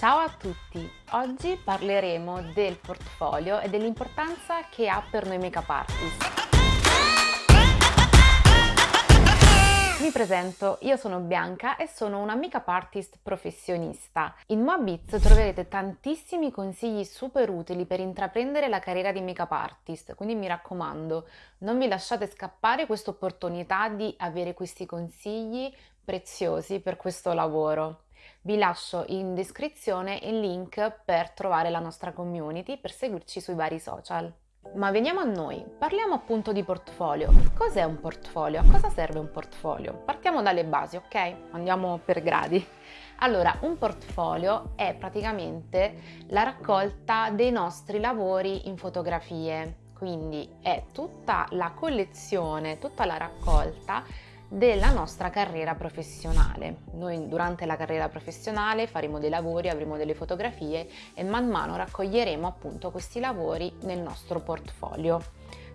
Ciao a tutti! Oggi parleremo del portfolio e dell'importanza che ha per noi make-up artist. Mi presento, io sono Bianca e sono una make-up artist professionista. In Moabits troverete tantissimi consigli super utili per intraprendere la carriera di make-up artist, quindi mi raccomando, non vi lasciate scappare questa opportunità di avere questi consigli preziosi per questo lavoro. Vi lascio in descrizione il link per trovare la nostra community, per seguirci sui vari social. Ma veniamo a noi, parliamo appunto di portfolio. Cos'è un portfolio? A cosa serve un portfolio? Partiamo dalle basi, ok? Andiamo per gradi. Allora, un portfolio è praticamente la raccolta dei nostri lavori in fotografie, quindi è tutta la collezione, tutta la raccolta della nostra carriera professionale. Noi durante la carriera professionale faremo dei lavori, avremo delle fotografie e man mano raccoglieremo appunto questi lavori nel nostro portfolio.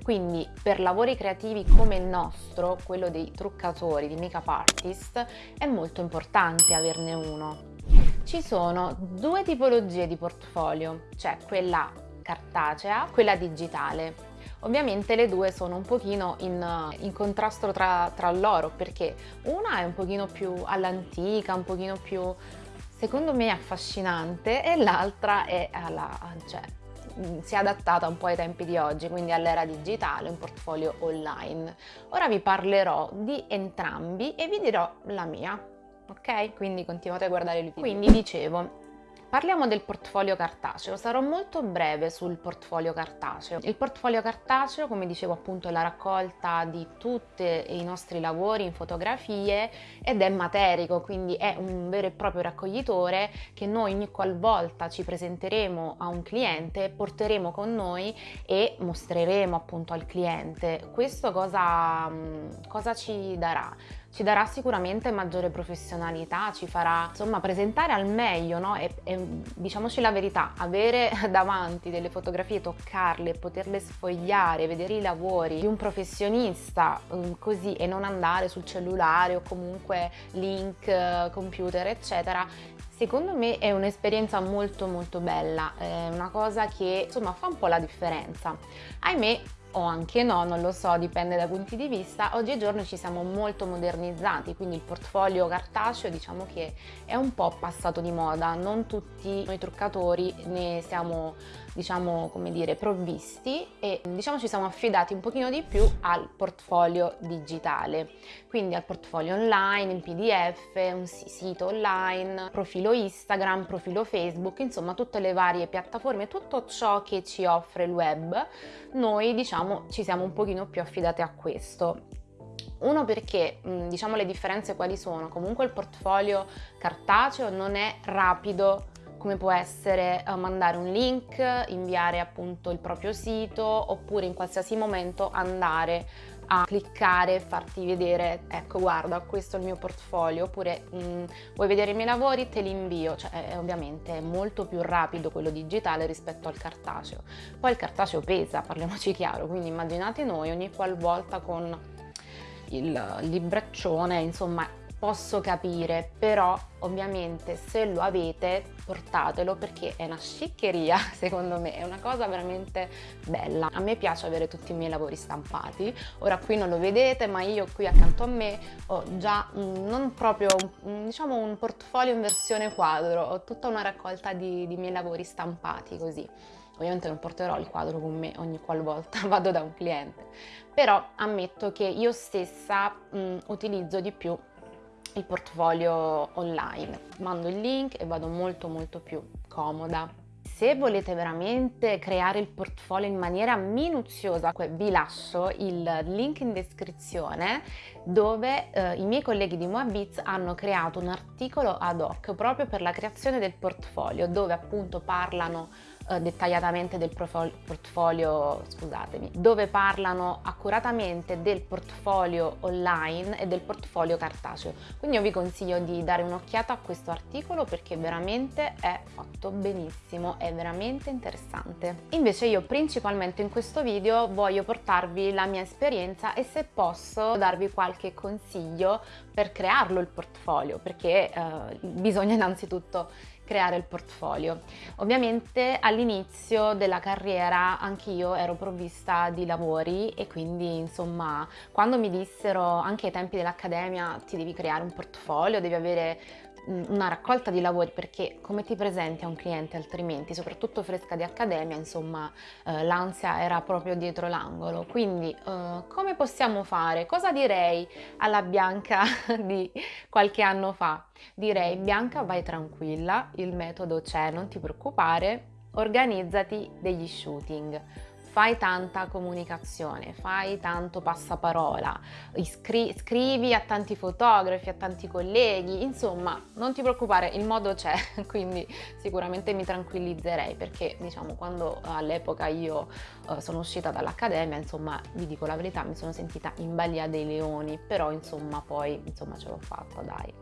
Quindi per lavori creativi come il nostro, quello dei truccatori, di make-up artist, è molto importante averne uno. Ci sono due tipologie di portfolio, cioè quella cartacea, quella digitale. Ovviamente le due sono un pochino in, in contrasto tra, tra loro perché una è un pochino più all'antica, un pochino più secondo me affascinante e l'altra è alla, cioè, si è adattata un po' ai tempi di oggi, quindi all'era digitale, un portfolio online. Ora vi parlerò di entrambi e vi dirò la mia, ok? Quindi continuate a guardare il video. Quindi dicevo, Parliamo del portfolio cartaceo, sarò molto breve sul portfolio cartaceo. Il portfolio cartaceo, come dicevo appunto, è la raccolta di tutti i nostri lavori in fotografie ed è materico, quindi è un vero e proprio raccoglitore che noi ogni qualvolta ci presenteremo a un cliente porteremo con noi e mostreremo appunto al cliente. Questo cosa, cosa ci darà? Ci darà sicuramente maggiore professionalità, ci farà insomma presentare al meglio, no? E, e diciamoci la verità, avere davanti delle fotografie, toccarle, poterle sfogliare, vedere i lavori di un professionista um, così e non andare sul cellulare o comunque link, computer eccetera, Secondo me è un'esperienza molto molto bella, è una cosa che insomma fa un po' la differenza. Ahimè o anche no, non lo so, dipende dai punti di vista, oggigiorno ci siamo molto modernizzati, quindi il portfolio cartaceo diciamo che è un po' passato di moda, non tutti noi truccatori ne siamo diciamo come dire provvisti e diciamo ci siamo affidati un pochino di più al portfolio digitale, quindi al portfolio online, in pdf, un sito online, profilo Instagram, profilo Facebook, insomma tutte le varie piattaforme, tutto ciò che ci offre il web, noi diciamo diciamo ci siamo un pochino più affidate a questo. Uno perché, diciamo le differenze quali sono? Comunque il portfolio cartaceo non è rapido come può essere uh, mandare un link, inviare appunto il proprio sito oppure in qualsiasi momento andare a cliccare e farti vedere ecco guarda questo è il mio portfolio oppure mh, vuoi vedere i miei lavori te li invio. Cioè è, ovviamente è molto più rapido quello digitale rispetto al cartaceo. Poi il cartaceo pesa parliamoci chiaro quindi immaginate noi ogni qualvolta con il libraccione insomma posso capire, però ovviamente se lo avete portatelo perché è una sciccheria secondo me, è una cosa veramente bella. A me piace avere tutti i miei lavori stampati, ora qui non lo vedete ma io qui accanto a me ho già un, non proprio un, diciamo un portfolio in versione quadro, ho tutta una raccolta di, di miei lavori stampati così. Ovviamente non porterò il quadro con me ogni qualvolta vado da un cliente, però ammetto che io stessa mh, utilizzo di più il portfolio online. Mando il link e vado molto molto più comoda. Se volete veramente creare il portfolio in maniera minuziosa, vi lascio il link in descrizione dove eh, i miei colleghi di Moabits hanno creato un articolo ad hoc proprio per la creazione del portfolio dove appunto parlano eh, dettagliatamente del portfolio, scusatemi, dove parlano accuratamente del portfolio online e del portfolio cartaceo. Quindi io vi consiglio di dare un'occhiata a questo articolo perché veramente è fatto benissimo, è veramente interessante. Invece io principalmente in questo video voglio portarvi la mia esperienza e se posso darvi qualche consiglio per crearlo il portfolio perché eh, bisogna innanzitutto creare il portfolio. Ovviamente all'inizio della carriera anch'io ero provvista di lavori e quindi insomma quando mi dissero anche ai tempi dell'accademia ti devi creare un portfolio, devi avere una raccolta di lavori perché come ti presenti a un cliente altrimenti, soprattutto fresca di accademia, insomma eh, l'ansia era proprio dietro l'angolo. Quindi eh, come possiamo fare? Cosa direi alla Bianca di qualche anno fa? Direi Bianca vai tranquilla, il metodo c'è, non ti preoccupare, organizzati degli shooting fai tanta comunicazione, fai tanto passaparola, iscri- scrivi a tanti fotografi, a tanti colleghi, insomma non ti preoccupare, il modo c'è, quindi sicuramente mi tranquillizzerei perché diciamo quando all'epoca io uh, sono uscita dall'accademia, insomma vi dico la verità, mi sono sentita in balia dei leoni, però insomma poi insomma ce l'ho fatta dai.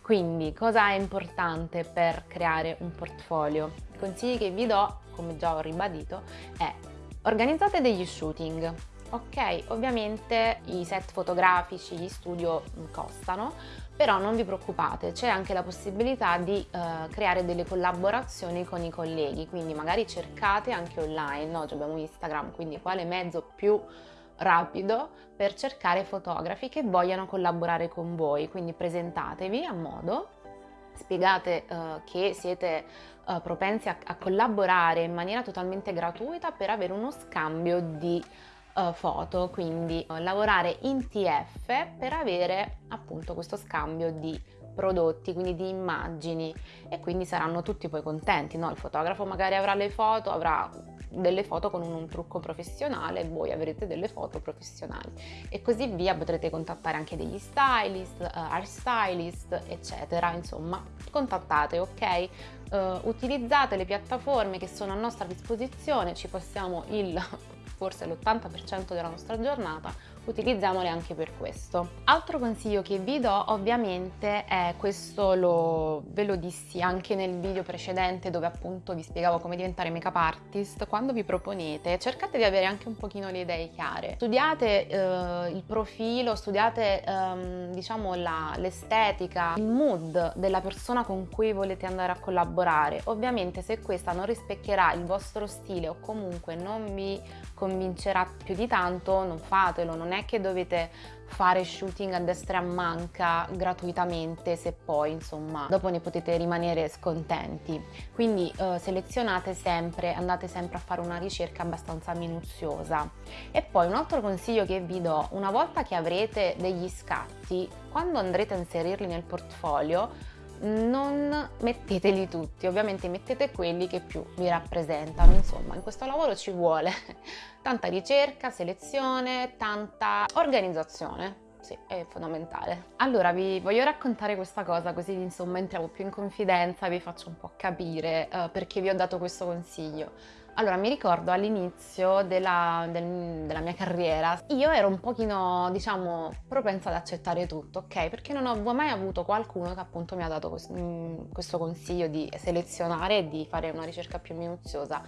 Quindi cosa è importante per creare un portfolio? I consigli che vi do, come già ho ribadito, è Organizzate degli shooting. Ok, ovviamente i set fotografici, gli studio mm, costano, però non vi preoccupate, c'è anche la possibilità di eh, creare delle collaborazioni con i colleghi, quindi magari cercate anche online, oggi abbiamo Instagram, quindi quale mezzo più rapido per cercare fotografi che vogliano collaborare con voi, quindi presentatevi a modo spiegate uh, che siete uh, propensi a, a, collaborare in maniera totalmente gratuita per avere uno scambio di uh, foto, quindi lavorare in TF per avere appunto questo scambio di prodotti, quindi di immagini e quindi saranno tutti poi contenti, no? Il fotografo magari avrà le foto, avrà delle foto con un, un trucco professionale, voi avrete delle foto professionali. E così via potrete contattare anche degli stylist, uh, art stylist, eccetera, insomma, contattate, ok? Uh, utilizzate le piattaforme che sono a nostra disposizione, ci passiamo il forse l'80% della nostra giornata utilizziamole anche per questo. Altro consiglio che vi do ovviamente è questo lo, ve lo dissi anche nel video precedente dove appunto vi spiegavo come diventare make up artist, quando vi proponete cercate di avere anche un pochino le idee chiare, studiate eh, il profilo, studiate ehm, diciamo l'estetica, il mood della persona con cui volete andare a collaborare, ovviamente se questa non rispecchierà il vostro stile o comunque non vi convincerà più di tanto non fatelo, non è che dovete fare shooting a destra e a manca gratuitamente se poi insomma dopo ne potete rimanere scontenti. Quindi eh, selezionate sempre andate sempre a fare una ricerca abbastanza minuziosa. E poi un altro consiglio che vi do una volta che avrete degli scatti quando andrete a inserirli nel portfolio non metteteli tutti, ovviamente mettete quelli che più vi rappresentano, insomma in questo lavoro ci vuole tanta ricerca, selezione, tanta organizzazione, sì, è fondamentale. Allora vi voglio raccontare questa cosa così insomma entriamo più in confidenza e vi faccio un po' capire uh, perché vi ho dato questo consiglio. Allora, mi ricordo all'inizio della, del, della, mia carriera, io ero un pochino, diciamo, propensa ad accettare tutto, ok? Perché non ho mai avuto qualcuno che appunto mi ha dato mm, questo consiglio di selezionare e di fare una ricerca più minuziosa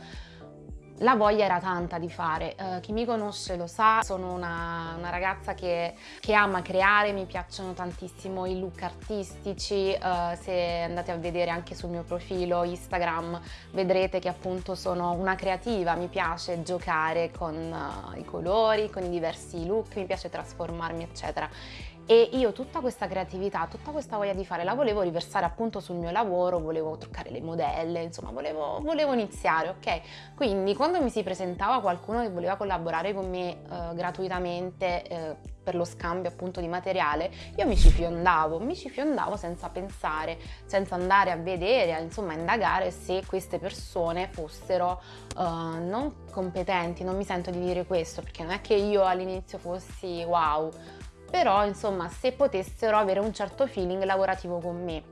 la voglia era tanta di fare, uh, chi mi conosce lo sa, sono una, una ragazza che, che, ama creare, mi piacciono tantissimo i look artistici, uh, se andate a vedere anche sul mio profilo Instagram vedrete che appunto sono una creativa, mi piace giocare con uh, i colori, con i diversi look, mi piace trasformarmi eccetera e io tutta questa creatività, tutta questa voglia di fare la volevo riversare appunto sul mio lavoro, volevo truccare le modelle, insomma volevo, volevo iniziare, ok? Quindi quando mi si presentava qualcuno che voleva collaborare con me eh, gratuitamente eh, per lo scambio appunto di materiale, io mi ci fiondavo, mi ci fiondavo senza pensare, senza andare a vedere, a, insomma indagare se queste persone fossero uh, non competenti, non mi sento di dire questo perché non è che io all'inizio fossi wow, però insomma se potessero avere un certo feeling lavorativo con me.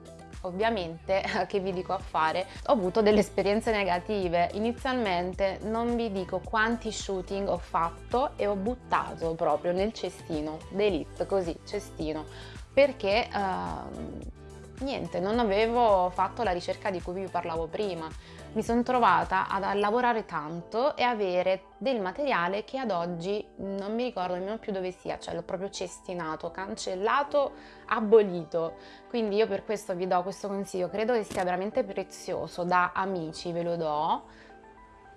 Ovviamente, che vi dico a fare, ho avuto delle esperienze negative. Inizialmente non vi dico quanti shooting ho fatto e ho buttato proprio nel cestino, d'elite, così, cestino, perché uh, niente, non avevo fatto la ricerca di cui vi parlavo prima. Mi sono trovata a lavorare tanto e avere del materiale che ad oggi non mi ricordo nemmeno più dove sia, cioè l'ho proprio cestinato, cancellato, abolito. Quindi io per questo vi do questo consiglio, credo che sia veramente prezioso, da amici ve lo do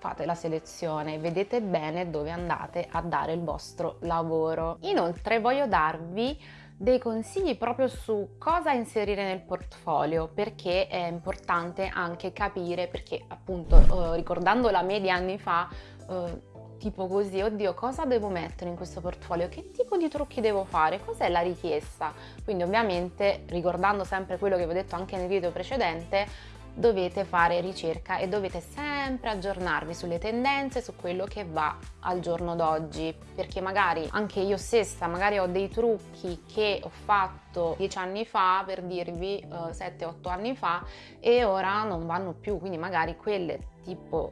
fate la selezione, vedete bene dove andate a dare il vostro lavoro. Inoltre voglio darvi dei consigli proprio su cosa inserire nel portfolio perché è importante anche capire perché appunto eh, ricordando la media anni fa eh, tipo così oddio cosa devo mettere in questo portfolio? Che tipo di trucchi devo fare? Cos'è la richiesta? Quindi ovviamente ricordando sempre quello che vi ho detto anche nel video precedente dovete fare ricerca e dovete sempre aggiornarvi sulle tendenze, su quello che va al giorno d'oggi, perché magari anche io stessa, magari ho dei trucchi che ho fatto dieci anni fa, per dirvi eh, 7-8 anni fa, e ora non vanno più, quindi magari quelle tipo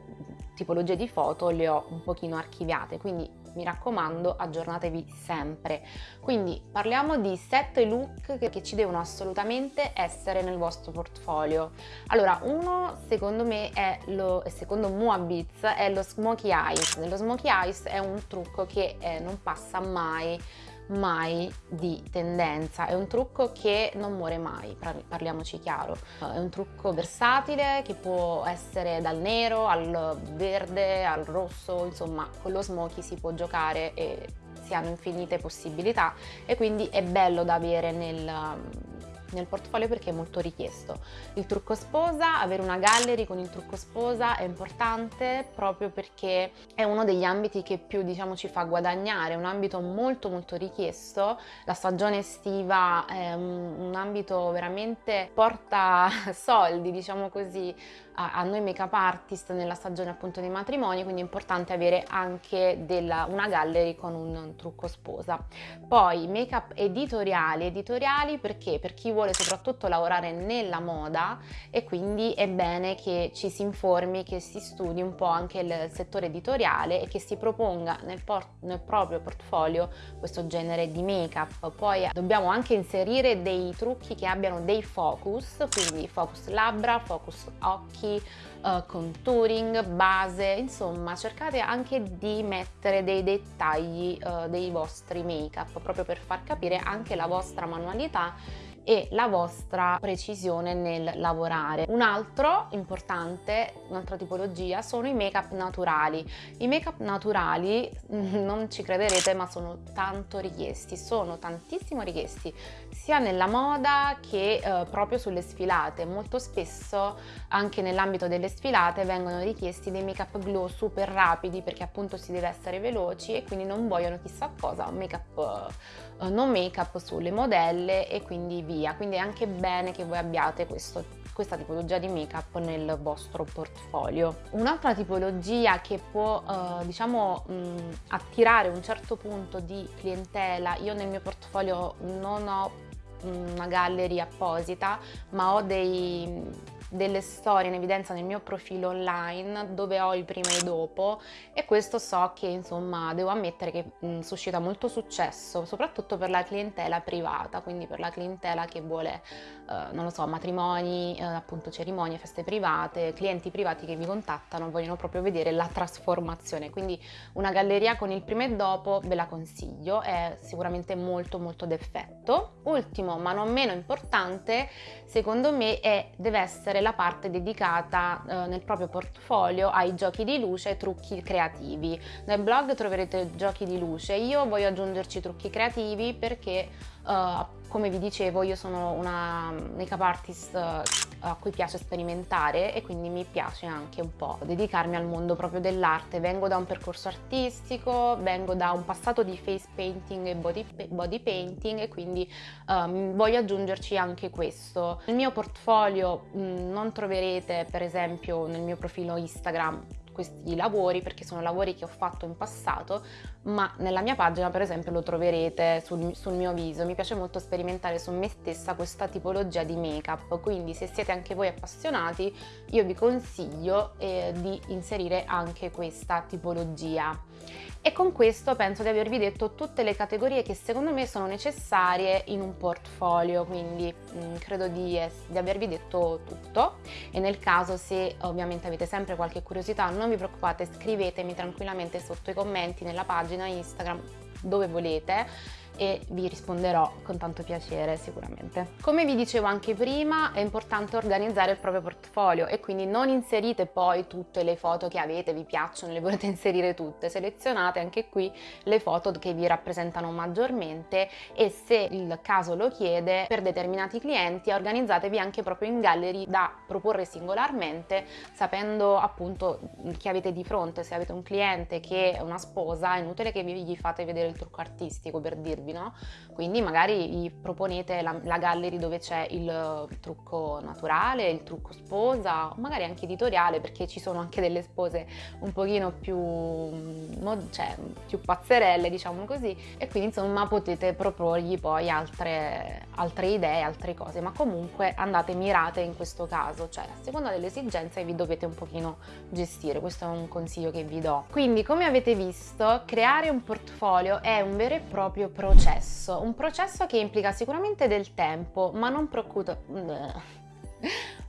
tipologie di foto le ho un pochino archiviate, quindi mi raccomando aggiornatevi sempre. Quindi parliamo di 7 look che ci devono assolutamente essere nel vostro portfolio. Allora, uno secondo me è lo, secondo Moabits è lo smokey eyes. Lo smokey eyes è un trucco che eh, non passa mai mai di tendenza, è un trucco che non muore mai, parliamoci chiaro, è un trucco versatile che può essere dal nero al verde al rosso, insomma con lo smoky si può giocare e si hanno infinite possibilità e quindi è bello da avere nel, nel portfolio perché è molto richiesto. Il trucco sposa, avere una gallery con il trucco sposa è importante proprio perché è uno degli ambiti che più diciamo ci fa guadagnare, è un ambito molto molto richiesto, la stagione estiva è un, ambito veramente porta soldi diciamo così a, noi make-up artist nella stagione appunto dei matrimoni, quindi è importante avere anche della, una gallery con un trucco sposa. Poi make-up editoriali, editoriali perché? Per chi vuole soprattutto lavorare nella moda e quindi è bene che ci si informi, che si studi un po' anche il settore editoriale e che si proponga nel, nel proprio portfolio questo genere di make-up. Poi dobbiamo anche inserire dei trucchi che abbiano dei focus, quindi focus labbra, focus occhi, occhi, uh, contouring, base, insomma cercate anche di mettere dei dettagli uh, dei vostri make up proprio per far capire anche la vostra manualità e la vostra precisione nel lavorare. Un altro importante, un'altra tipologia sono i make up naturali. I make up naturali, non ci crederete, ma sono tanto richiesti, sono tantissimo richiesti sia nella moda che eh, proprio sulle sfilate. Molto spesso anche nell'ambito delle sfilate vengono richiesti dei make up glow super rapidi perché appunto si deve essere veloci e quindi non vogliono chissà cosa, make up eh, non make up sulle modelle e quindi via. Quindi è anche bene che voi abbiate questo, questa tipologia di make up nel vostro portfolio. Un'altra tipologia che può eh, diciamo mh, attirare un certo punto di clientela, io nel mio portfolio non ho una gallery apposita ma ho dei delle storie in evidenza nel mio profilo online dove ho il prima e il dopo e questo so che insomma devo ammettere che mh, suscita molto successo soprattutto per la clientela privata quindi per la clientela che vuole eh, non lo so matrimoni eh, appunto cerimonie feste private clienti privati che vi contattano vogliono proprio vedere la trasformazione. Quindi una galleria con il prima e dopo ve la consiglio è sicuramente molto molto d'effetto. Ultimo ma non meno importante secondo me è deve essere la parte dedicata eh, nel proprio portfolio ai giochi di luce e trucchi creativi. Nel blog troverete giochi di luce, io voglio aggiungerci trucchi creativi perché Uh, come vi dicevo io sono una make-up artist uh, a cui piace sperimentare e quindi mi piace anche un po' dedicarmi al mondo proprio dell'arte. Vengo da un percorso artistico, vengo da un passato di face painting e body, body painting e quindi um, voglio aggiungerci anche questo. Nel mio portfolio mh, non troverete per esempio nel mio profilo Instagram questi lavori perché sono lavori che ho fatto in passato, ma nella mia pagina per esempio lo troverete sul, sul mio viso. Mi piace molto sperimentare su me stessa questa tipologia di make-up, quindi se siete anche voi appassionati io vi consiglio eh, di inserire anche questa tipologia. E con questo penso di avervi detto tutte le categorie che secondo me sono necessarie in un portfolio, quindi mh, mm, credo di, di, avervi detto tutto. E nel caso se ovviamente avete sempre qualche curiosità non vi preoccupate scrivetemi tranquillamente sotto i commenti nella pagina Instagram dove volete e vi risponderò con tanto piacere sicuramente. Come vi dicevo anche prima è importante organizzare il proprio portfolio e quindi non inserite poi tutte le foto che avete, vi piacciono, le volete inserire tutte, selezionate anche qui le foto che vi rappresentano maggiormente e se il caso lo chiede per determinati clienti organizzatevi anche proprio in gallery da proporre singolarmente sapendo appunto chi avete di fronte, se avete un cliente che è una sposa è inutile che vi gli fate vedere il trucco artistico per dirvi servi, no? Quindi magari gli proponete la, la gallery dove c'è il trucco naturale, il trucco sposa, magari anche editoriale perché ci sono anche delle spose un pochino più, cioè, più pazzerelle, diciamo così, e quindi insomma potete proporgli poi altre, altre idee, altre cose, ma comunque andate mirate in questo caso, cioè a seconda delle esigenze vi dovete un pochino gestire, questo è un consiglio che vi do. Quindi come avete visto, creare un portfolio è un vero e proprio progetto processo, un processo che implica sicuramente del tempo, ma non.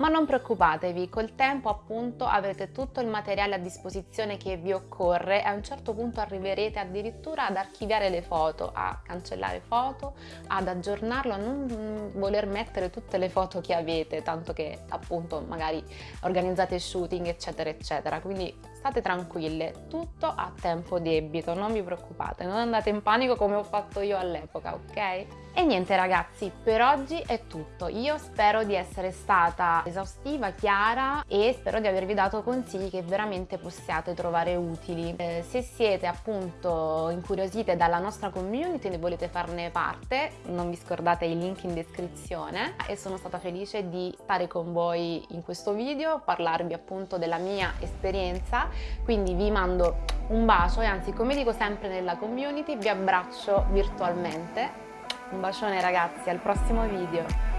Ma non preoccupatevi, col tempo appunto avrete tutto il materiale a disposizione che vi occorre e a un certo punto arriverete addirittura ad archiviare le foto, a cancellare foto, ad aggiornarlo, a non voler mettere tutte le foto che avete, tanto che appunto magari organizzate shooting eccetera eccetera. Quindi state tranquille, tutto a tempo debito, non vi preoccupate, non andate in panico come ho fatto io all'epoca, ok? E niente ragazzi, per oggi è tutto. Io spero di essere stata esaustiva, chiara e spero di avervi dato consigli che veramente possiate trovare utili. Eh, se siete appunto incuriosite dalla nostra community e volete farne parte, non vi scordate i link in descrizione e sono stata felice di stare con voi in questo video, parlarvi appunto della mia esperienza, quindi vi mando un bacio e anzi come dico sempre nella community vi abbraccio virtualmente un bacione ragazzi, al prossimo video!